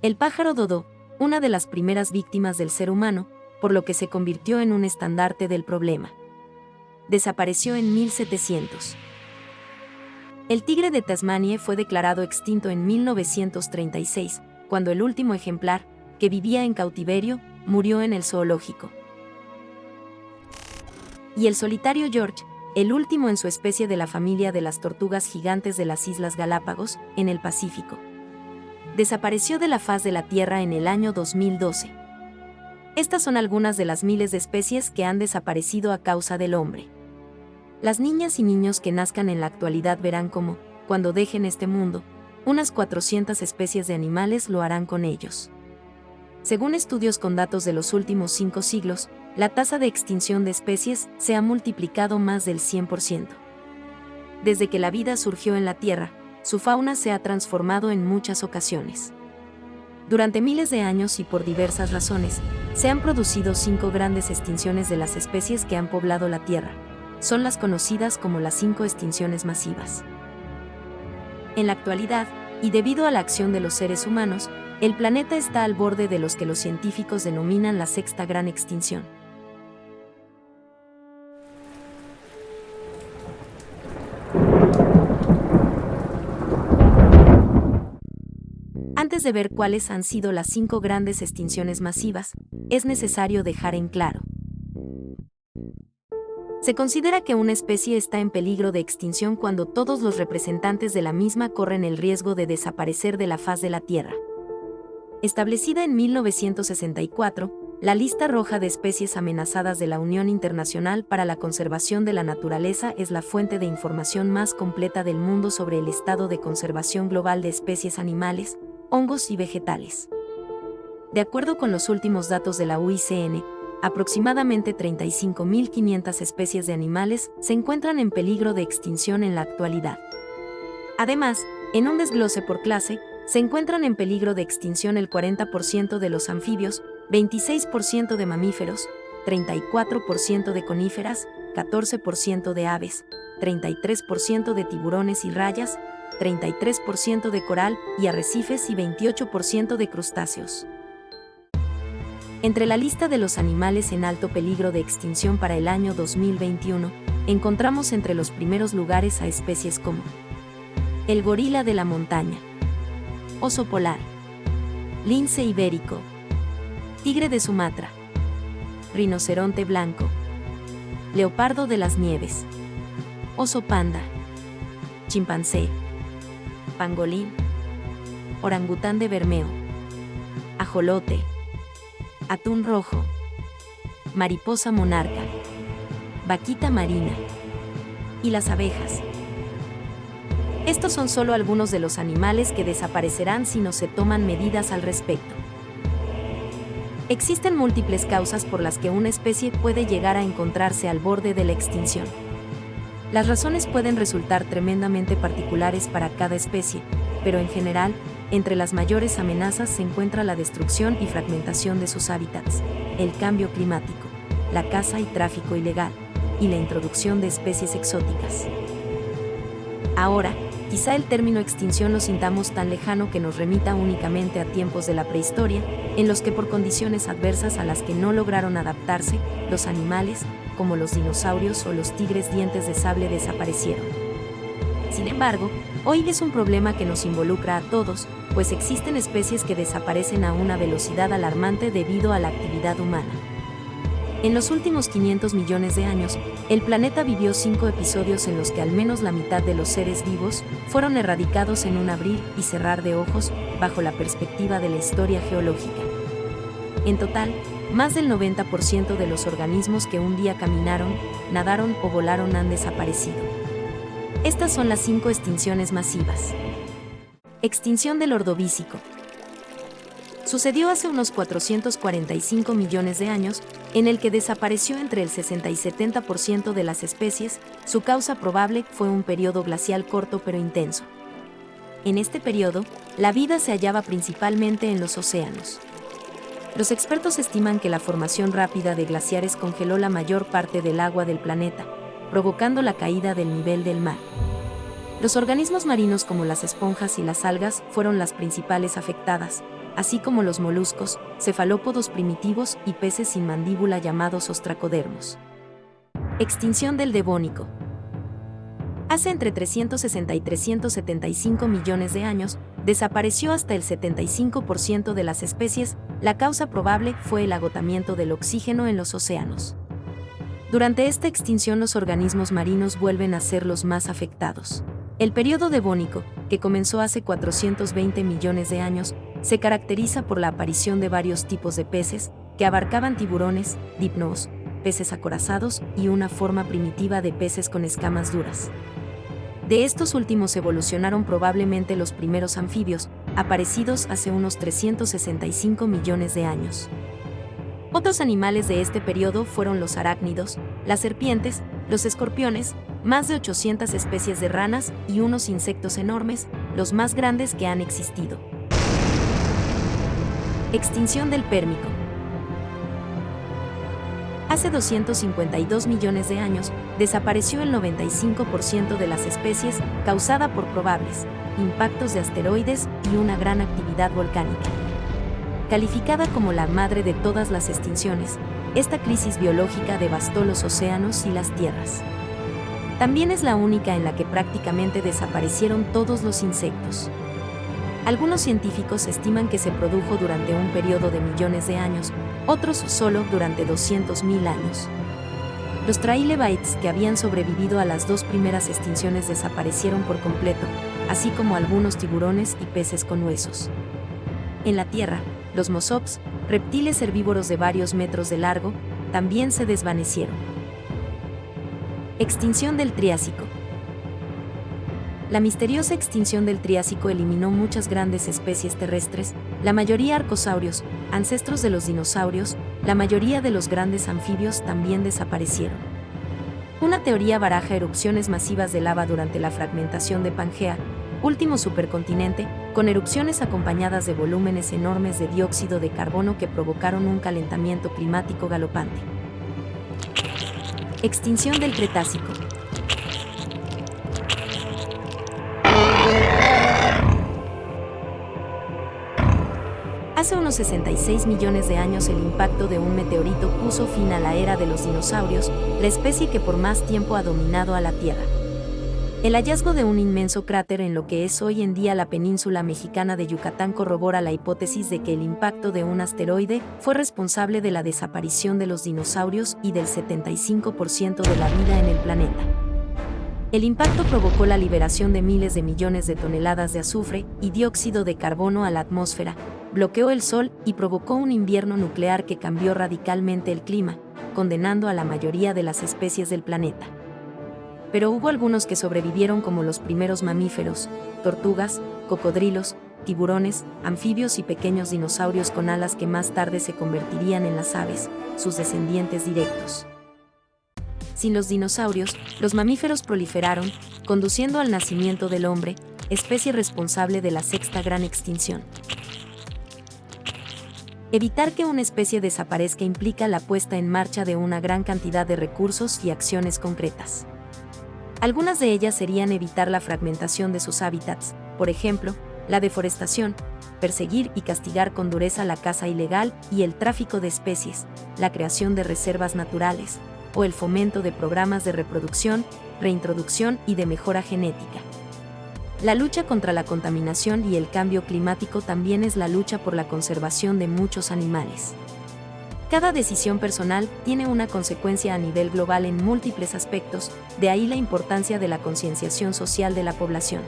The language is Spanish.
El pájaro dodo, una de las primeras víctimas del ser humano, por lo que se convirtió en un estandarte del problema. Desapareció en 1700. El tigre de Tasmania fue declarado extinto en 1936, cuando el último ejemplar, que vivía en cautiverio, murió en el zoológico. Y el solitario George, el último en su especie de la familia de las tortugas gigantes de las Islas Galápagos, en el Pacífico. Desapareció de la faz de la Tierra en el año 2012. Estas son algunas de las miles de especies que han desaparecido a causa del hombre. Las niñas y niños que nazcan en la actualidad verán cómo, cuando dejen este mundo, unas 400 especies de animales lo harán con ellos. Según estudios con datos de los últimos cinco siglos, la tasa de extinción de especies se ha multiplicado más del 100%. Desde que la vida surgió en la Tierra, su fauna se ha transformado en muchas ocasiones. Durante miles de años y por diversas razones, se han producido cinco grandes extinciones de las especies que han poblado la Tierra. Son las conocidas como las cinco extinciones masivas. En la actualidad, y debido a la acción de los seres humanos, el planeta está al borde de los que los científicos denominan la sexta gran extinción. Antes de ver cuáles han sido las cinco grandes extinciones masivas, es necesario dejar en claro. Se considera que una especie está en peligro de extinción cuando todos los representantes de la misma corren el riesgo de desaparecer de la faz de la Tierra. Establecida en 1964, la lista roja de especies amenazadas de la Unión Internacional para la Conservación de la Naturaleza es la fuente de información más completa del mundo sobre el estado de conservación global de especies animales, hongos y vegetales. De acuerdo con los últimos datos de la UICN, aproximadamente 35.500 especies de animales se encuentran en peligro de extinción en la actualidad. Además, en un desglose por clase, se encuentran en peligro de extinción el 40% de los anfibios, 26% de mamíferos, 34% de coníferas, 14% de aves, 33% de tiburones y rayas, 33% de coral y arrecifes y 28% de crustáceos. Entre la lista de los animales en alto peligro de extinción para el año 2021, encontramos entre los primeros lugares a especies como el gorila de la montaña, oso polar, lince ibérico, tigre de Sumatra, rinoceronte blanco, leopardo de las nieves, oso panda, chimpancé, pangolín, orangután de Bermeo, ajolote, atún rojo, mariposa monarca, vaquita marina y las abejas. Estos son solo algunos de los animales que desaparecerán si no se toman medidas al respecto. Existen múltiples causas por las que una especie puede llegar a encontrarse al borde de la extinción. Las razones pueden resultar tremendamente particulares para cada especie, pero en general, entre las mayores amenazas se encuentra la destrucción y fragmentación de sus hábitats, el cambio climático, la caza y tráfico ilegal, y la introducción de especies exóticas. Ahora, quizá el término extinción lo sintamos tan lejano que nos remita únicamente a tiempos de la prehistoria, en los que por condiciones adversas a las que no lograron adaptarse, los animales, como los dinosaurios o los tigres dientes de sable desaparecieron. Sin embargo, hoy es un problema que nos involucra a todos, pues existen especies que desaparecen a una velocidad alarmante debido a la actividad humana. En los últimos 500 millones de años, el planeta vivió cinco episodios en los que al menos la mitad de los seres vivos fueron erradicados en un abrir y cerrar de ojos bajo la perspectiva de la historia geológica. En total, más del 90% de los organismos que un día caminaron, nadaron o volaron han desaparecido. Estas son las cinco extinciones masivas. Extinción del ordovícico. Sucedió hace unos 445 millones de años, en el que desapareció entre el 60 y 70% de las especies, su causa probable fue un periodo glacial corto pero intenso. En este periodo, la vida se hallaba principalmente en los océanos. Los expertos estiman que la formación rápida de glaciares congeló la mayor parte del agua del planeta, provocando la caída del nivel del mar. Los organismos marinos como las esponjas y las algas fueron las principales afectadas, así como los moluscos, cefalópodos primitivos y peces sin mandíbula llamados ostracodermos. Extinción del devónico. Hace entre 360 y 375 millones de años, desapareció hasta el 75% de las especies, la causa probable fue el agotamiento del oxígeno en los océanos. Durante esta extinción los organismos marinos vuelven a ser los más afectados. El periodo devónico, que comenzó hace 420 millones de años, se caracteriza por la aparición de varios tipos de peces, que abarcaban tiburones, dipnos, peces acorazados y una forma primitiva de peces con escamas duras. De estos últimos evolucionaron probablemente los primeros anfibios, aparecidos hace unos 365 millones de años. Otros animales de este periodo fueron los arácnidos, las serpientes, los escorpiones, más de 800 especies de ranas y unos insectos enormes, los más grandes que han existido. Extinción del pérmico. Hace 252 millones de años, desapareció el 95% de las especies causada por probables impactos de asteroides y una gran actividad volcánica. Calificada como la madre de todas las extinciones, esta crisis biológica devastó los océanos y las tierras. También es la única en la que prácticamente desaparecieron todos los insectos. Algunos científicos estiman que se produjo durante un periodo de millones de años, otros solo durante 200.000 años. Los trilobites que habían sobrevivido a las dos primeras extinciones desaparecieron por completo, así como algunos tiburones y peces con huesos. En la Tierra, los mosops, reptiles herbívoros de varios metros de largo, también se desvanecieron. Extinción del Triásico. La misteriosa extinción del Triásico eliminó muchas grandes especies terrestres, la mayoría arcosaurios, ancestros de los dinosaurios, la mayoría de los grandes anfibios también desaparecieron. Una teoría baraja erupciones masivas de lava durante la fragmentación de Pangea, último supercontinente, con erupciones acompañadas de volúmenes enormes de dióxido de carbono que provocaron un calentamiento climático galopante. Extinción del Cretácico. Hace unos 66 millones de años el impacto de un meteorito puso fin a la era de los dinosaurios, la especie que por más tiempo ha dominado a la Tierra. El hallazgo de un inmenso cráter en lo que es hoy en día la península mexicana de Yucatán corrobora la hipótesis de que el impacto de un asteroide fue responsable de la desaparición de los dinosaurios y del 75% de la vida en el planeta. El impacto provocó la liberación de miles de millones de toneladas de azufre y dióxido de carbono a la atmósfera, bloqueó el sol y provocó un invierno nuclear que cambió radicalmente el clima, condenando a la mayoría de las especies del planeta. Pero hubo algunos que sobrevivieron como los primeros mamíferos, tortugas, cocodrilos, tiburones, anfibios y pequeños dinosaurios con alas que más tarde se convertirían en las aves, sus descendientes directos. Sin los dinosaurios, los mamíferos proliferaron, conduciendo al nacimiento del hombre, especie responsable de la sexta gran extinción. Evitar que una especie desaparezca implica la puesta en marcha de una gran cantidad de recursos y acciones concretas. Algunas de ellas serían evitar la fragmentación de sus hábitats, por ejemplo, la deforestación, perseguir y castigar con dureza la caza ilegal y el tráfico de especies, la creación de reservas naturales, o el fomento de programas de reproducción, reintroducción y de mejora genética. La lucha contra la contaminación y el cambio climático también es la lucha por la conservación de muchos animales. Cada decisión personal tiene una consecuencia a nivel global en múltiples aspectos, de ahí la importancia de la concienciación social de la población.